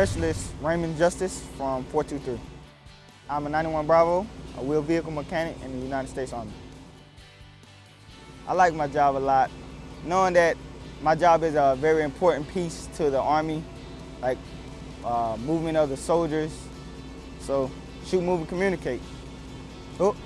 Specialist Raymond Justice from 423. I'm a 91 Bravo, a wheel vehicle mechanic in the United States Army. I like my job a lot, knowing that my job is a very important piece to the Army, like uh, movement of the soldiers. So shoot, move, and communicate. Oh.